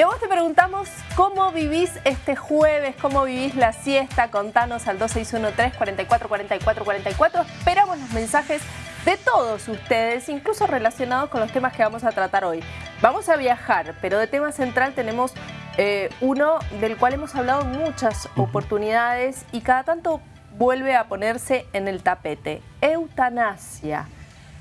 Y a vos te preguntamos cómo vivís este jueves, cómo vivís la siesta. Contanos al 2613 44 44 44. Esperamos los mensajes de todos ustedes, incluso relacionados con los temas que vamos a tratar hoy. Vamos a viajar, pero de tema central tenemos eh, uno del cual hemos hablado muchas oportunidades y cada tanto vuelve a ponerse en el tapete. Eutanasia.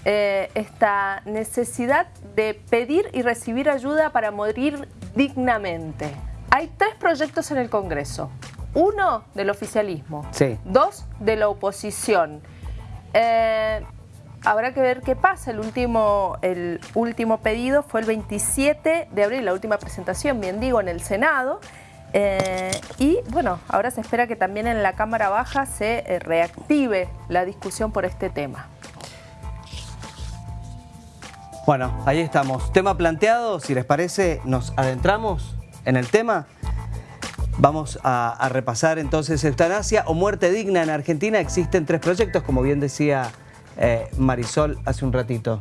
Eh, esta necesidad de pedir y recibir ayuda para morir dignamente. Hay tres proyectos en el Congreso. Uno del oficialismo, dos de la oposición. Eh, habrá que ver qué pasa. El último, el último pedido fue el 27 de abril, la última presentación, bien digo, en el Senado. Eh, y bueno, ahora se espera que también en la Cámara Baja se reactive la discusión por este tema. Bueno, ahí estamos. Tema planteado, si les parece, nos adentramos en el tema. Vamos a, repasar entonces eutanasia o muerte digna en Argentina. Existen tres proyectos, como bien decía eh, Marisol hace un ratito.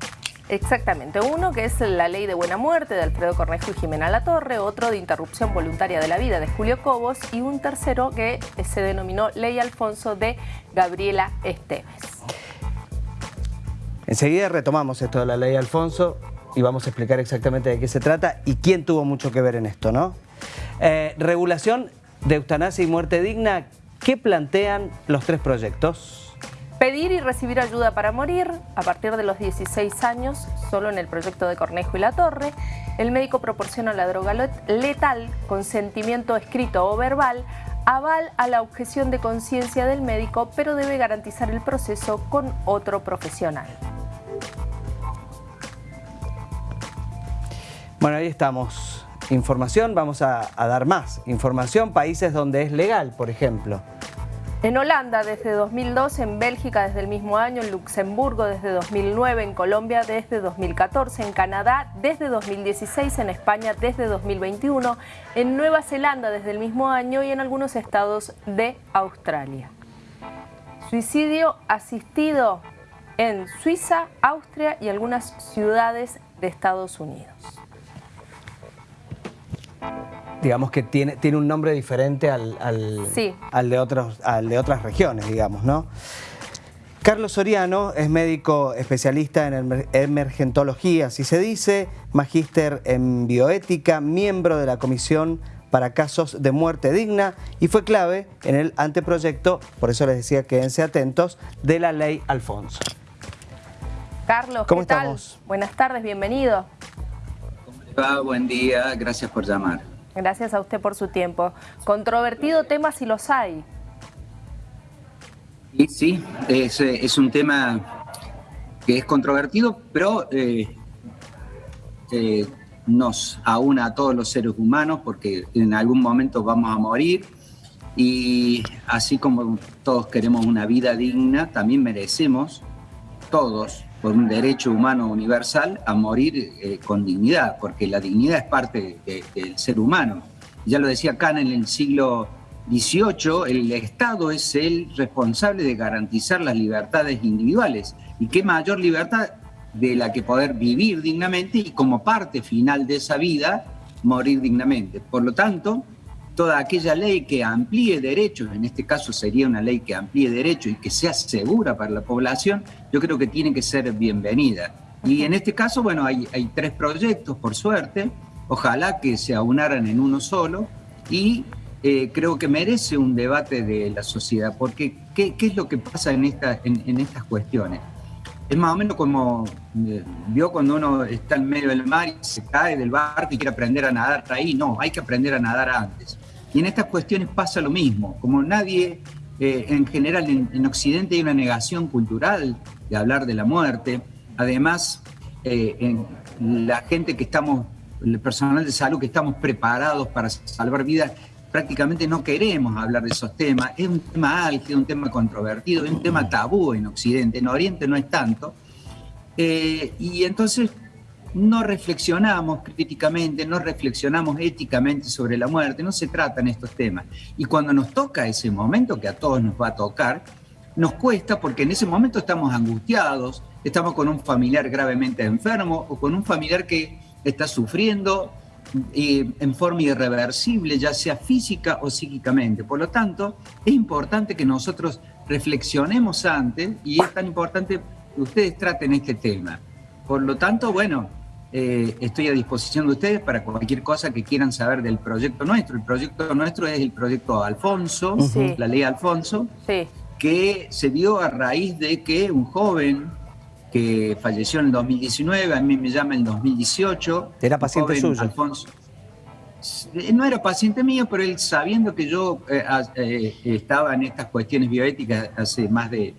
Exactamente, uno que es la ley de buena muerte de Alfredo Cornejo y Jimena Latorre, otro de interrupción voluntaria de la vida de Julio Cobos y un tercero que se denominó Ley Alfonso de Gabriela Esteves. Enseguida retomamos esto de la Ley Alfonso y vamos a explicar exactamente de qué se trata y quién tuvo mucho que ver en esto, ¿no? Eh, regulación de eutanasia y muerte digna, ¿qué plantean los tres proyectos? Pedir y recibir ayuda para morir a partir de los 16 años, solo en el proyecto de Cornejo y La Torre. El médico proporciona la droga letal, consentimiento escrito o verbal, aval a la objeción de conciencia del médico, pero debe garantizar el proceso con otro profesional. Bueno, ahí estamos. Información, vamos a, dar más información. Países donde es legal, por ejemplo. En Holanda desde 2002, en Bélgica desde el mismo año, en Luxemburgo desde 2009, en Colombia desde 2014, en Canadá desde 2016, en España desde 2021, en Nueva Zelanda desde el mismo año y en algunos estados de Australia. Suicidio asistido en Suiza, Austria y algunas ciudades de Estados Unidos digamos que tiene, tiene un nombre diferente al, al, de otros, al de otras regiones, digamos, ¿no? Carlos Soriano es médico especialista en emergentología, así se dice, magíster en bioética, miembro de la Comisión para Casos de Muerte Digna y fue clave en el anteproyecto, por eso les decía quédense atentos, de la Ley Alfonso. Carlos, ¿cómo ¿qué estamos? Tal? Buenas tardes, bienvenido. ¿Cómo le va? Buen día, gracias por llamar. Gracias a usted por su tiempo. Controvertido tema si los hay. Y sí, es, un tema que es controvertido, pero eh, eh, nos aúna a todos los seres humanos porque en algún momento vamos a morir y así como todos queremos una vida digna, también merecemos todos por un derecho humano universal a morir eh, con dignidad, porque la dignidad es parte del ser humano. Ya lo decía Kant en el siglo XVIII, el Estado es el responsable de garantizar las libertades individuales. ¿Y qué mayor libertad de la que poder vivir dignamente y como parte final de esa vida, morir dignamente? Por lo tanto, toda aquella ley que amplíe derechos, en este caso sería una ley que amplíe derechos y que sea segura para la población, yo creo que tiene que ser bienvenida. Y en este caso, bueno, hay, tres proyectos, por suerte, ojalá que se aunaran en uno solo y eh, creo que merece un debate de la sociedad, porque ¿qué, es lo que pasa en, esta, en, estas cuestiones? Es más o menos como eh, vio cuando uno está en medio del mar y se cae del barco y quiere aprender a nadar ahí. No, hay que aprender a nadar antes. Y en estas cuestiones pasa lo mismo, como nadie, eh, en general en, Occidente hay una negación cultural de hablar de la muerte, además eh, la gente que estamos, el personal de salud que estamos preparados para salvar vidas, prácticamente no queremos hablar de esos temas, es un tema álgido, un tema controvertido, es un tema tabú en Occidente, en Oriente no es tanto, eh, y entonces no reflexionamos críticamente, no reflexionamos éticamente sobre la muerte, no se tratan estos temas. Y cuando nos toca ese momento, que a todos nos va a tocar, nos cuesta porque en ese momento estamos angustiados, estamos con un familiar gravemente enfermo o con un familiar que está sufriendo en forma irreversible, ya sea física o psíquicamente. Por lo tanto, es importante que nosotros reflexionemos antes y es tan importante que ustedes traten este tema. Por lo tanto, bueno, eh, estoy a disposición de ustedes para cualquier cosa que quieran saber del proyecto nuestro. El proyecto nuestro es el proyecto Alfonso, la ley Alfonso, que se dio a raíz de que un joven que falleció en el 2019, a mí me llama en el 2018. ¿Era paciente suyo? Alfonso. Eh, no era paciente mío, pero él sabiendo que yo eh, estaba en estas cuestiones bioéticas hace más de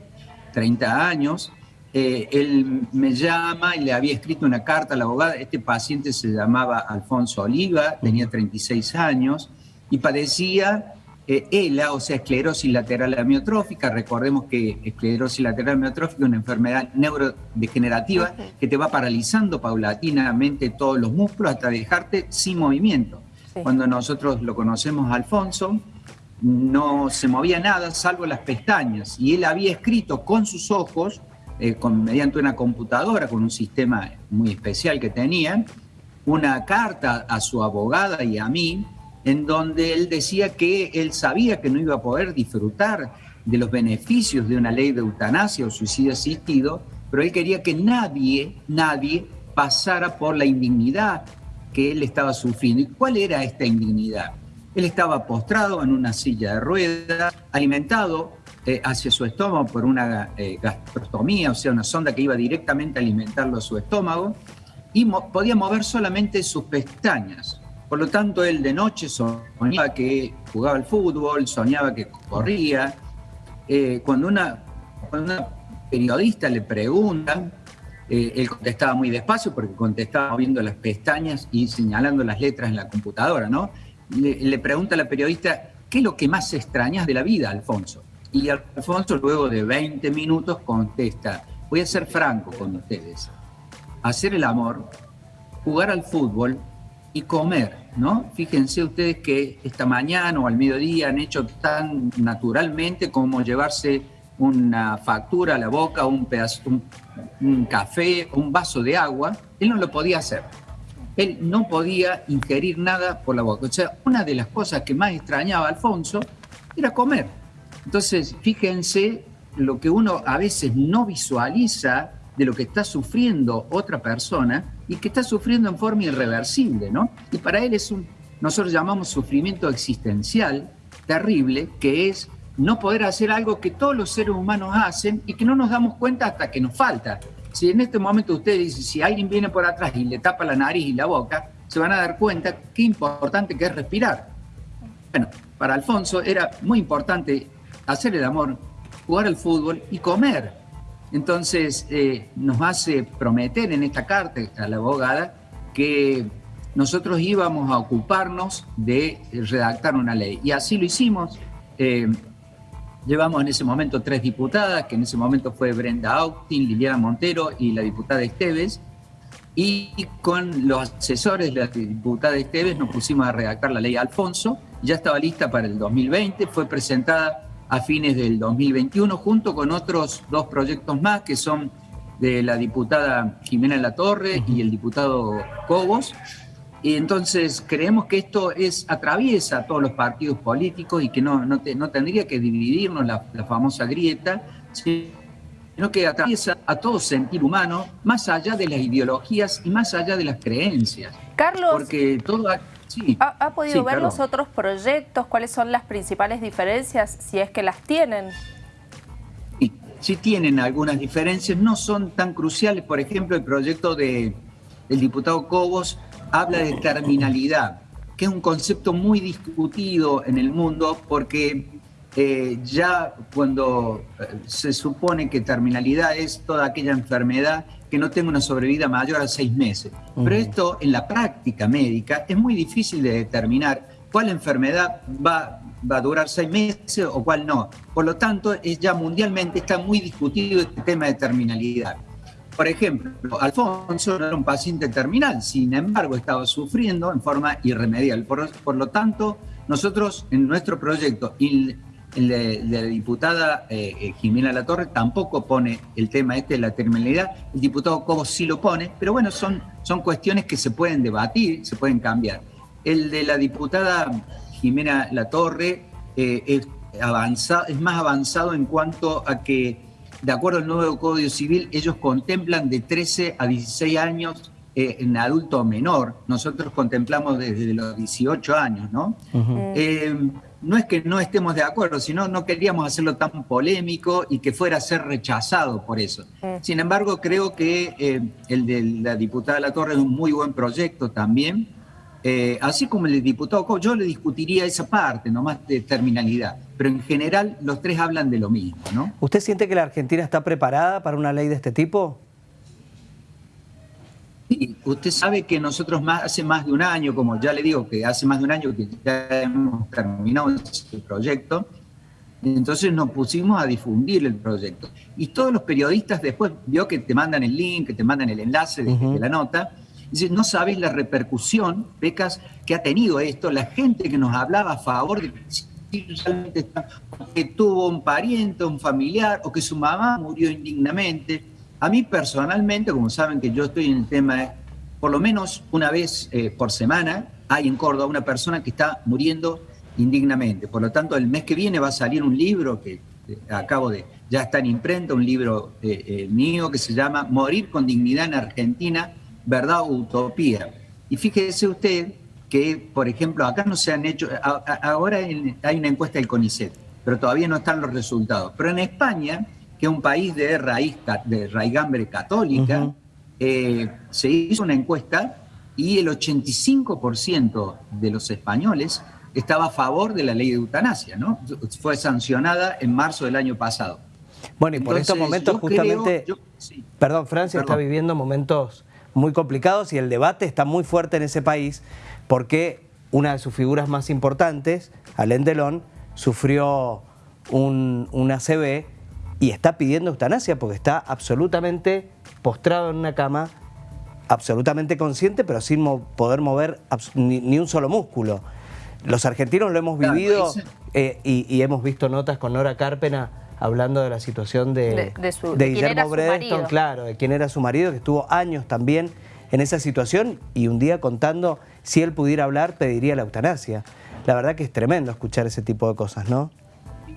30 años, eh, él me llama y le había escrito una carta a la abogada. Este paciente se llamaba Alfonso Oliva, tenía 36 años y padecía eh, ELA, o sea, esclerosis lateral amiotrófica. Recordemos que esclerosis lateral amiotrófica es una enfermedad neurodegenerativa que te va paralizando paulatinamente todos los músculos hasta dejarte sin movimiento. Cuando nosotros lo conocemos a Alfonso, no se movía nada salvo las pestañas y él había escrito con sus ojos eh, con, mediante una computadora, con un sistema muy especial que tenían, una carta a su abogada y a mí, en donde él decía que él sabía que no iba a poder disfrutar de los beneficios de una ley de eutanasia o suicidio asistido, pero él quería que nadie, nadie pasara por la indignidad que él estaba sufriendo. ¿Y cuál era esta indignidad? Él estaba postrado en una silla de ruedas, alimentado eh, hacia su estómago por una eh, o sea, una sonda que iba directamente a alimentarlo a su estómago, y podía mover solamente sus pestañas. Por lo tanto, él de noche soñaba que jugaba al fútbol, soñaba que corría. Eh, cuando, una, periodista le pregunta, él contestaba muy despacio porque contestaba moviendo las pestañas y señalando las letras en la computadora, ¿no? Le, le pregunta a la periodista, ¿qué es lo que más extrañas de la vida, Alfonso? Y Alfonso luego de 20 minutos contesta, voy a ser franco con ustedes, hacer el amor, jugar al fútbol y comer, ¿no? Fíjense ustedes que esta mañana o al mediodía han hecho tan naturalmente como llevarse una factura a la boca, un pedazo, un, un café, un vaso de agua, él no lo podía hacer. Él no podía ingerir nada por la boca. O sea, una de las cosas que más extrañaba a Alfonso era comer. Entonces, fíjense lo que uno a veces no visualiza de lo que está sufriendo otra persona y que está sufriendo en forma irreversible, ¿no? Y para él es un, nosotros llamamos sufrimiento existencial terrible, que es no poder hacer algo que todos los seres humanos hacen y que no nos damos cuenta hasta que nos falta. Si en este momento usted dice, si alguien viene por atrás y le tapa la nariz y la boca, se van a dar cuenta qué importante que es respirar. Bueno, para Alfonso era muy importante hacer el amor, jugar al fútbol y comer. Entonces eh, nos hace prometer en esta carta a la abogada que nosotros íbamos a ocuparnos de redactar una ley. Y así lo hicimos. Eh, llevamos en ese momento tres diputadas, que en ese momento fue Brenda Autin, Liliana Montero y la diputada Esteves. Y con los asesores de la diputada Esteves nos pusimos a redactar la ley Alfonso. Ya estaba lista para el 2020, fue presentada a fines del 2021, junto con otros dos proyectos más que son de la diputada Jimena La Torre y el diputado Cobos. Y entonces creemos que esto es atraviesa a todos los partidos políticos y que no, no, no tendría que dividirnos la, la, famosa grieta, sino que atraviesa a todo sentir humano, más allá de las ideologías y más allá de las creencias. Carlos. Porque todo ¿Ha, podido ver los otros proyectos? ¿Cuáles son las principales diferencias, si es que las tienen? Sí, sí tienen algunas diferencias, no son tan cruciales. Por ejemplo, el proyecto de, del diputado Cobos habla de terminalidad, que es un concepto muy discutido en el mundo porque eh, ya cuando eh, se supone que terminalidad es toda aquella enfermedad que no tenga una sobrevida mayor a seis meses. Pero esto en la práctica médica es muy difícil de determinar cuál enfermedad va, va a durar seis meses o cuál no. Por lo tanto, es ya mundialmente está muy discutido este tema de terminalidad. Por ejemplo, Alfonso no era un paciente terminal, sin embargo estaba sufriendo en forma irremediable. Por, por lo tanto, nosotros en nuestro proyecto de, la diputada eh, eh, Jimena Latorre tampoco pone el tema este de la terminalidad, el diputado Cobo sí lo pone, pero bueno, son, son cuestiones que se pueden debatir, se pueden cambiar. El de la diputada Jimena Latorre eh, es, avanzado, es más avanzado en cuanto a que, de acuerdo al nuevo Código Civil, ellos contemplan de 13 a 16 años en adulto menor. Nosotros contemplamos desde los 18 años, ¿no? No es que no estemos de acuerdo, sino no queríamos hacerlo tan polémico y que fuera a ser rechazado por eso. Sin embargo, creo que eh, el de la diputada La Torre es un muy buen proyecto también, eh, así como el del diputado yo le discutiría esa parte, nomás de terminalidad, pero en general los tres hablan de lo mismo, ¿no? ¿Usted siente que la Argentina está preparada para una ley de este tipo? Usted sabe que nosotros más, hace más de un año, como ya le digo, que hace más de un año que ya hemos terminado este proyecto, entonces nos pusimos a difundir el proyecto. Y todos los periodistas después vio que te mandan el link, que te mandan el enlace de, la nota, y no sabes la repercusión, Becas, que ha tenido esto, la gente que nos hablaba a favor de que tuvo un pariente, un familiar, o que su mamá murió indignamente a mí personalmente, como saben que yo estoy en el tema, por lo menos una vez eh, por semana hay en Córdoba una persona que está muriendo indignamente. Por lo tanto, el mes que viene va a salir un libro que eh, acabo de, ya está en imprenta, un libro eh, mío que se llama Morir con dignidad en Argentina, verdad o utopía. Y fíjese usted que, por ejemplo, acá no se han hecho, ahora hay una encuesta del CONICET, pero todavía no están los resultados. Pero en España que un país de raíz, de raigambre católica, eh, se hizo una encuesta y el 85% de los españoles estaba a favor de la ley de eutanasia, ¿no? Fue sancionada en marzo del año pasado. Bueno, y por estos momentos justamente, perdón, Francia está viviendo momentos muy complicados y el debate está muy fuerte en ese país porque una de sus figuras más importantes, Alain Delon, sufrió un, un ACV y está pidiendo eutanasia porque está absolutamente postrado en una cama, absolutamente consciente, pero sin poder mover ni, un solo músculo. Los argentinos lo hemos vivido eh, y, hemos visto notas con Nora Carpena hablando de la situación de, Guillermo Bredeston, claro, de quién era su marido, que estuvo años también en esa situación y un día contando si él pudiera hablar pediría la eutanasia. La verdad que es tremendo escuchar ese tipo de cosas, ¿no?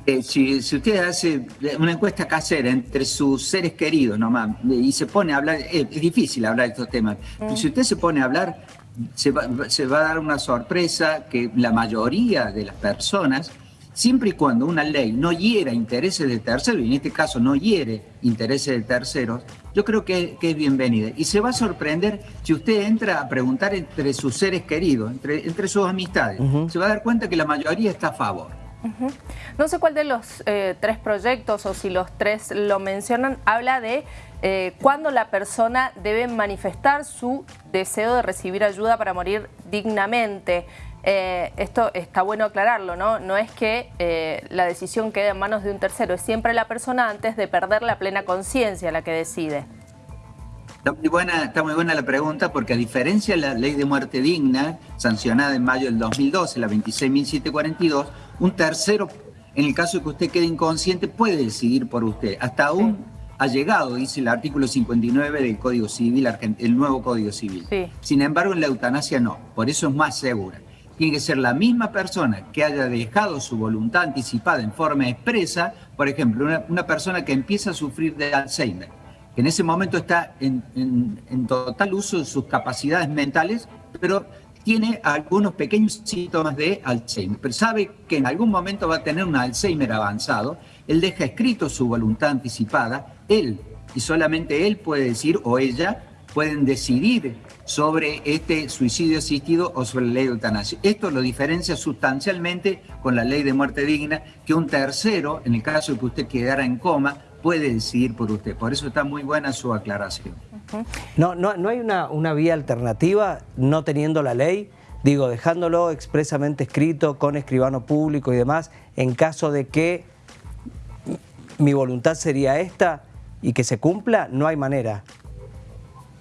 Eh, si, usted hace una encuesta casera entre sus seres queridos nomás y se pone a hablar, es difícil hablar de estos temas, mm. si usted se pone a hablar, se va, a dar una sorpresa que la mayoría de las personas, siempre y cuando una ley no hiera intereses de terceros, y en este caso no hiere intereses de terceros, yo creo que, es bienvenida. Y se va a sorprender si usted entra a preguntar entre sus seres queridos, entre, entre sus amistades, se va a dar cuenta que la mayoría está a favor. No sé cuál de los eh, tres proyectos o si los tres lo mencionan, habla de eh, cuándo la persona debe manifestar su deseo de recibir ayuda para morir dignamente. Eh, esto está bueno aclararlo, ¿no? No es que la decisión quede en manos de un tercero, es siempre la persona antes de perder la plena conciencia la que decide. Está muy, buena, está muy buena la pregunta porque a diferencia de la ley de muerte digna, sancionada en mayo del 2012, la 26.742, un tercero, en el caso de que usted quede inconsciente, puede decidir por usted. Hasta aún ha llegado, dice el artículo 59 del Código Civil, el nuevo Código Civil. Sin embargo, en la eutanasia no, por eso es más segura. Tiene que ser la misma persona que haya dejado su voluntad anticipada en forma expresa, por ejemplo, una persona que empieza a sufrir de Alzheimer en ese momento está en, total uso de sus capacidades mentales, pero tiene algunos pequeños síntomas de Alzheimer, pero sabe que en algún momento va a tener un Alzheimer avanzado, él deja escrito su voluntad anticipada, él y solamente él puede decir o ella pueden decidir sobre este suicidio asistido o sobre la ley de eutanasia. Esto lo diferencia sustancialmente con la ley de muerte digna, que un tercero, en el caso de que usted quedara en coma, puede decidir por usted. Por eso está muy buena su aclaración. No, no, no hay una, una vía alternativa no teniendo la ley, digo, dejándolo expresamente escrito con escribano público y demás, en caso de que mi voluntad sería esta y que se cumpla, no hay manera.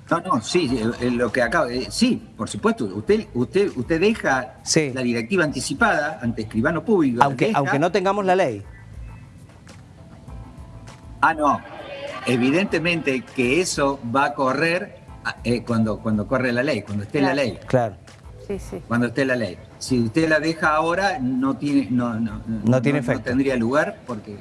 No, no, sí, lo que acaba, sí, por supuesto, usted, usted, usted deja la directiva anticipada ante escribano público. Aunque, aunque no tengamos la ley. Ah, no. Evidentemente que eso va a correr eh, cuando, cuando corre la ley, cuando esté la ley. Claro. Sí, sí. Cuando esté la ley. Si usted la deja ahora, no tiene, no, no, no, tiene efecto. No tendría lugar porque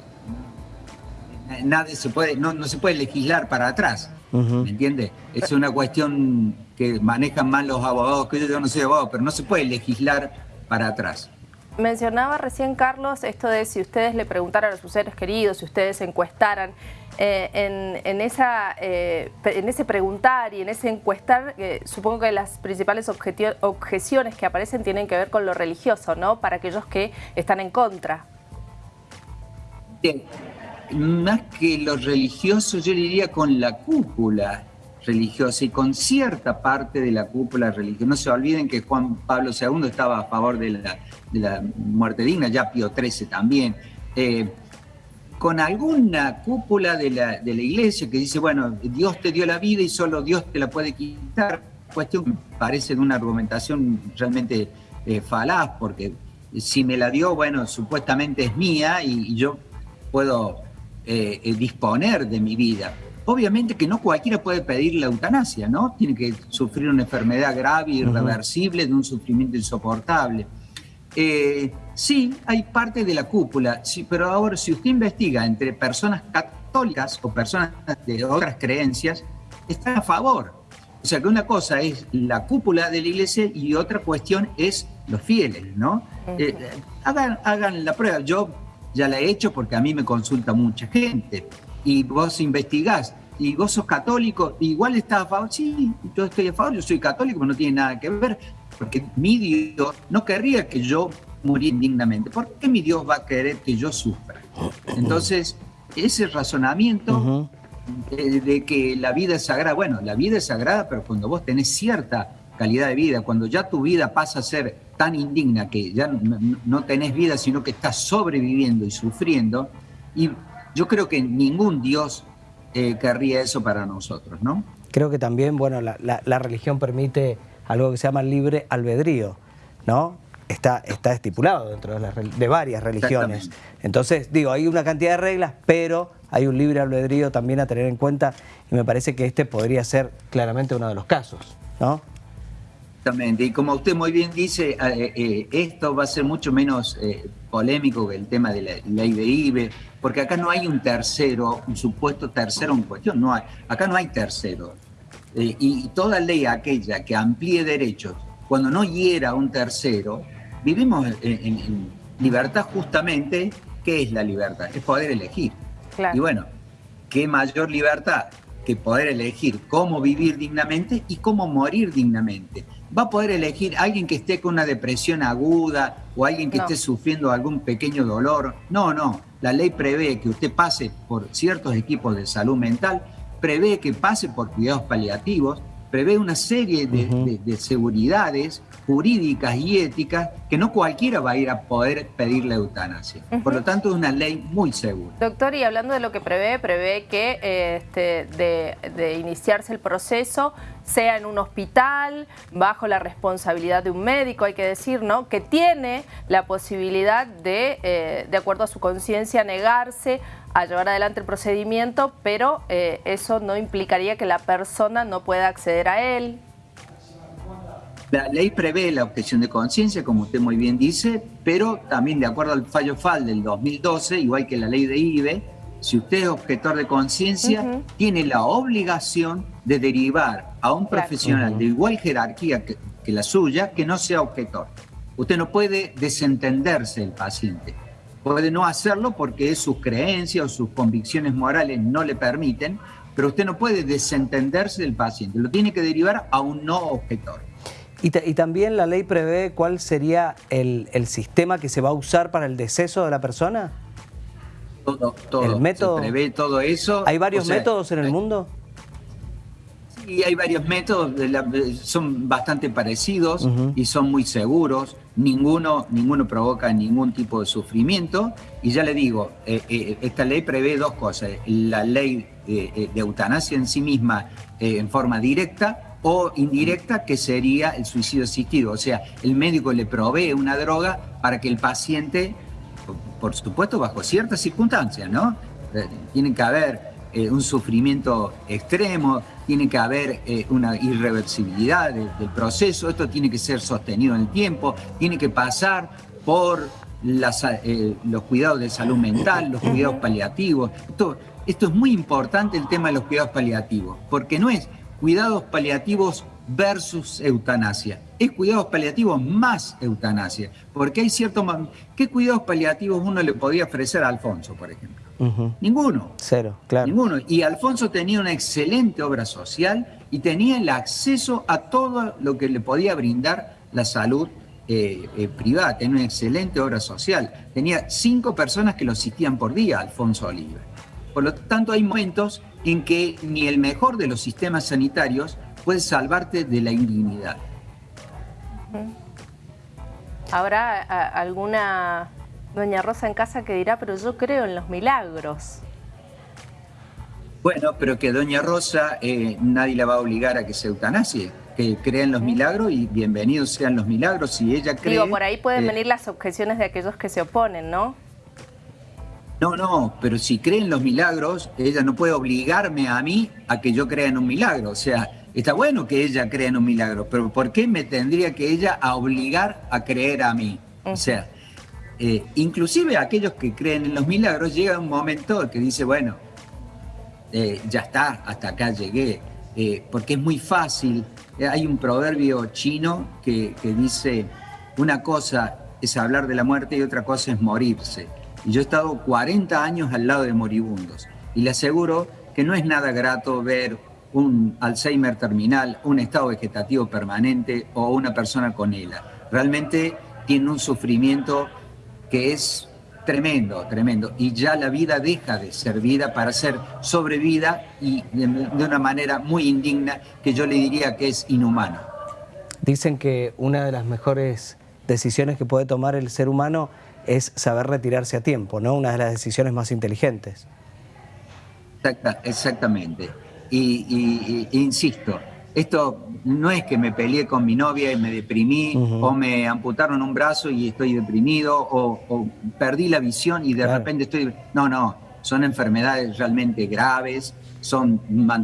nadie se puede, no, no se puede legislar para atrás. ¿Me entiende? Es una cuestión que manejan mal los abogados, que yo no soy abogado, pero no se puede legislar para atrás. Mencionaba recién, Carlos, esto de si ustedes le preguntaran a sus seres queridos, si ustedes encuestaran, eh, eh, en ese preguntar y en ese encuestar, eh, supongo que las principales objeciones que aparecen tienen que ver con lo religioso, ¿no? Para aquellos que están en contra. Bien, más que los religiosos, yo diría con la cúpula religiosa y con cierta parte de la cúpula religiosa. No se olviden que Juan Pablo II estaba a favor de la, muerte digna, ya Pío XIII también. Eh, con alguna cúpula de la, de la iglesia que dice, bueno, Dios te dio la vida y solo Dios te la puede quitar, cuestión que parece una argumentación realmente eh, falaz, porque si me la dio, bueno, supuestamente es mía y yo puedo eh, disponer de mi vida. Obviamente que no cualquiera puede pedir la eutanasia, ¿no? Tiene que sufrir una enfermedad grave, irreversible, de un sufrimiento insoportable. Eh, sí, hay parte de la cúpula, sí, pero ahora si usted investiga entre personas católicas o personas de otras creencias, están a favor. O sea que una cosa es la cúpula de la iglesia y otra cuestión es los fieles, ¿no? hagan, hagan la prueba. Yo ya la he hecho porque a mí me consulta mucha gente. Y vos investigás, y vos sos católico, igual estás a favor, sí, yo estoy a favor, yo soy católico, pero no tiene nada que ver, porque mi Dios no querría que yo muriera indignamente. ¿Por qué mi Dios va a querer que yo sufra? Entonces, ese razonamiento de, que la vida es sagrada, bueno, la vida es sagrada, pero cuando vos tenés cierta calidad de vida, cuando ya tu vida pasa a ser tan indigna que ya no, tenés vida, sino que estás sobreviviendo y sufriendo, y yo creo que ningún Dios eh, querría eso para nosotros, ¿no? Creo que también, bueno, la, religión permite algo que se llama libre albedrío, ¿no? Está, está estipulado dentro de, de varias religiones. Entonces, digo, hay una cantidad de reglas, pero hay un libre albedrío también a tener en cuenta y me parece que este podría ser claramente uno de los casos, ¿no? Exactamente, y como usted muy bien dice, eh, eh, esto va a ser mucho menos eh, polémico que el tema de la ley de IBE, porque acá no hay un tercero, un supuesto tercero en cuestión, no hay, acá no hay tercero. y toda ley aquella que amplíe derechos, cuando no hiera a un tercero, vivimos en, libertad justamente, ¿qué es la libertad? Es poder elegir. Y bueno, ¿qué mayor libertad que poder elegir cómo vivir dignamente y cómo morir dignamente? Va a poder elegir alguien que esté con una depresión aguda o alguien que esté sufriendo algún pequeño dolor. No, no. La ley prevé que usted pase por ciertos equipos de salud mental, prevé que pase por cuidados paliativos, prevé una serie de, seguridades jurídicas y éticas que no cualquiera va a ir a poder pedir la eutanasia. Por lo tanto, es una ley muy segura. Doctor, y hablando de lo que prevé, prevé que este, de, iniciarse el proceso sea en un hospital, bajo la responsabilidad de un médico, hay que decir, ¿no? Que tiene la posibilidad de, eh, de acuerdo a su conciencia, negarse a llevar adelante el procedimiento, pero eh, eso no implicaría que la persona no pueda acceder a él. La ley prevé la objeción de conciencia, como usted muy bien dice, pero también de acuerdo al fallo FAL del 2012, igual que la ley de IBE, si usted es objetor de conciencia, tiene la obligación de derivar a un profesional de igual jerarquía que, que la suya que no sea objetor. Usted no puede desentenderse del paciente. Puede no hacerlo porque sus creencias o sus convicciones morales no le permiten, pero usted no puede desentenderse del paciente, lo tiene que derivar a un no objetor. Y, también la ley prevé cuál sería el, sistema que se va a usar para el deceso de la persona. Todo, todo. El método. Se prevé todo eso. ¿Hay varios métodos en el mundo? Sí, hay varios métodos, son bastante parecidos y son muy seguros. ninguno, ninguno provoca ningún tipo de sufrimiento. Y ya le digo, eh, eh, esta ley prevé dos cosas. La ley de eutanasia en sí misma en forma directa o indirecta, que sería el suicidio asistido. O sea, el médico le provee una droga para que el paciente, por supuesto, bajo ciertas circunstancias, ¿no? Tiene que haber un sufrimiento extremo, tiene que haber eh, una irreversibilidad del proceso, esto tiene que ser sostenido en el tiempo, tiene que pasar por eh, los cuidados de salud mental, los cuidados paliativos. Esto, esto es muy importante el tema de los cuidados paliativos, porque no es cuidados paliativos versus eutanasia. Es cuidados paliativos más eutanasia, porque hay cierto... ¿Qué cuidados paliativos uno le podía ofrecer a Alfonso, por ejemplo? Ninguno. Cero, claro. Ninguno. Y Alfonso tenía una excelente obra social y tenía el acceso a todo lo que le podía brindar la salud eh, eh, privada. Tenía una excelente obra social. Tenía cinco personas que lo asistían por día, Alfonso Oliva. Por lo tanto, hay momentos en que ni el mejor de los sistemas sanitarios puede salvarte de la indignidad. ¿Habrá alguna Doña Rosa en casa que dirá, pero yo creo en los milagros. Bueno, pero que Doña Rosa eh, nadie la va a obligar a que se eutanasie, que crea en los milagros y bienvenidos sean los milagros. Si ella cree... Digo, por ahí pueden eh, venir las objeciones de aquellos que se oponen, ¿no? No, no, pero si cree en los milagros, ella no puede obligarme a mí a que yo crea en un milagro. O sea, está bueno que ella crea en un milagro, pero ¿por qué me tendría que ella a obligar a creer a mí? O sea, eh, inclusive aquellos que creen en los milagros, llega un momento que dice, bueno, eh, ya está, hasta acá llegué, eh, porque es muy fácil. Hay un proverbio chino que, dice, una cosa es hablar de la muerte y otra cosa es morirse. Y yo he estado 40 años al lado de moribundos y le aseguro que no es nada grato ver un Alzheimer terminal, un estado vegetativo permanente o una persona con ELA. Realmente tiene un sufrimiento que es tremendo, tremendo. Y ya la vida deja de ser vida para ser sobrevida y de, una manera muy indigna que yo le diría que es inhumana. Dicen que una de las mejores decisiones que puede tomar el ser humano es saber retirarse a tiempo, ¿no? Una de las decisiones más inteligentes. exactamente. Y, insisto, esto no es que me peleé con mi novia y me deprimí, o me amputaron un brazo y estoy deprimido, o, perdí la visión y de repente estoy... No, no, son enfermedades realmente graves, son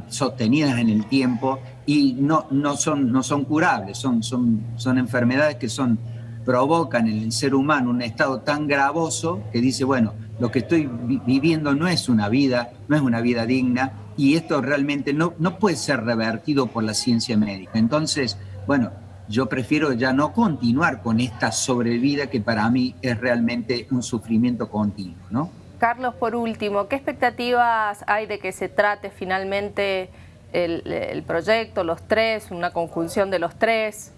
sostenidas en el tiempo y no, no, son, no son curables, son, son, son enfermedades que son, provocan en el ser humano un estado tan gravoso que dice, bueno, lo que estoy viviendo no es una vida, no es una vida digna, y esto realmente no, no puede ser revertido por la ciencia médica. Entonces, bueno, yo prefiero ya no continuar con esta sobrevida que para mí es realmente un sufrimiento continuo, ¿no? Carlos, por último, ¿qué expectativas hay de que se trate finalmente el, proyecto, los tres, una conjunción de los tres?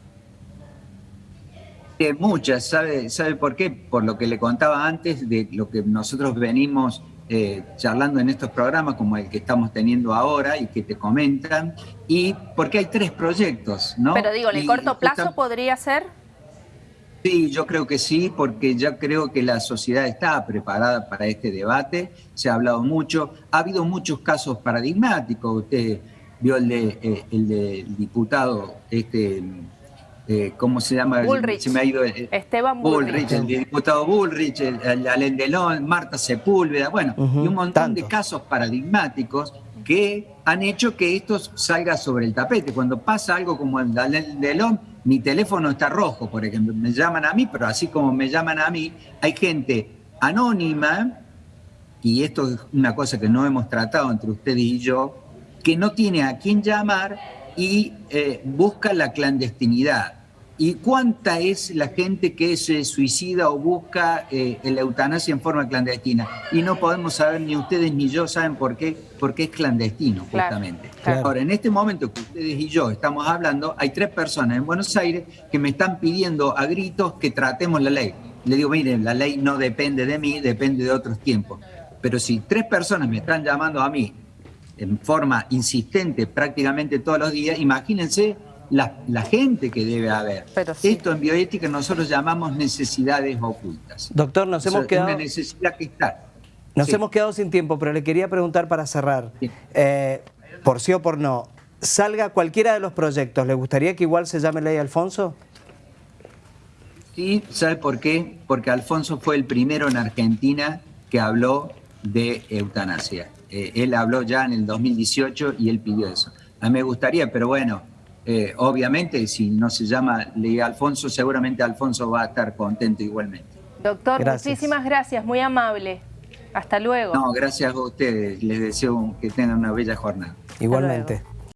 muchas, ¿sabe, ¿sabe por qué? Por lo que le contaba antes, de lo que nosotros venimos eh, charlando en estos programas como el que estamos teniendo ahora y que te comentan, y porque hay tres proyectos, ¿no? Pero digo, ¿el corto plazo podría ser? Sí, yo creo que sí, porque ya creo que la sociedad está preparada para este debate, se ha hablado mucho, ha habido muchos casos paradigmáticos, usted vio el de eh, el del diputado este eh, ¿cómo se llama? Bullrich. Se me ha ido Esteban Bullrich. el diputado Bullrich, el, Alain Delon, Marta Sepúlveda, bueno, y un montón de casos paradigmáticos que han hecho que esto salga sobre el tapete. Cuando pasa algo como el de Alain Delon, mi teléfono está rojo, por ejemplo, me llaman a mí, pero así como me llaman a mí, hay gente anónima, y esto es una cosa que no hemos tratado entre ustedes y yo, que no tiene a quién llamar y eh, busca la clandestinidad. ¿Y cuánta es la gente que se suicida o busca eh, la eutanasia en forma clandestina? Y no podemos saber, ni ustedes ni yo saben por qué, porque es clandestino, justamente. Ahora, en este momento que ustedes y yo estamos hablando, hay tres personas en Buenos Aires que me están pidiendo a gritos que tratemos la ley. Le digo, miren, la ley no depende de mí, depende de otros tiempos. Pero si tres personas me están llamando a mí en forma insistente prácticamente todos los días, imagínense la, gente que debe haber. Esto en bioética nosotros llamamos necesidades ocultas. Doctor, nos hemos quedado... Una necesidad que está. Nos hemos quedado sin tiempo, pero le quería preguntar para cerrar, eh, por sí o por no, salga cualquiera de los proyectos, ¿le gustaría que igual se llame Ley Alfonso? Sí, ¿sabe por qué? Porque Alfonso fue el primero en Argentina que habló de eutanasia. Eh, él habló ya en el 2018 y él pidió eso. A mí me gustaría, pero bueno, eh, obviamente si no se llama Ley Alfonso, seguramente Alfonso va a estar contento igualmente. Doctor, muchísimas gracias, muy amable. Hasta luego. No, gracias a ustedes. Les deseo que tengan una bella jornada. Igualmente.